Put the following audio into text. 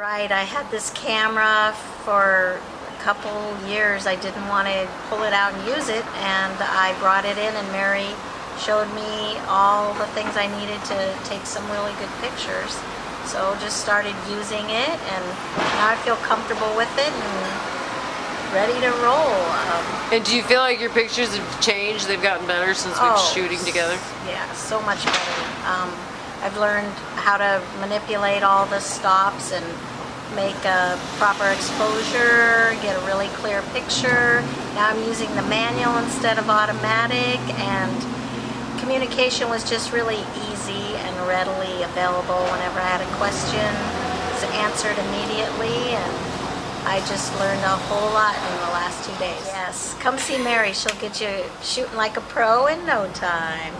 Right, I had this camera for a couple years. I didn't want to pull it out and use it, and I brought it in, and Mary showed me all the things I needed to take some really good pictures. So just started using it, and now I feel comfortable with it and ready to roll. Um, And do you feel like your pictures have changed? They've gotten better since we've Oh, been shooting together? Yeah, so much better. Um, I've learned how to manipulate all the stops and make a proper exposure, get a really clear picture. Now I'm using the manual instead of automatic and communication was just really easy and readily available whenever I had a question. It's answered immediately and I just learned a whole lot in the last two days. Yes, come see Mary. She'll get you shooting like a pro in no time.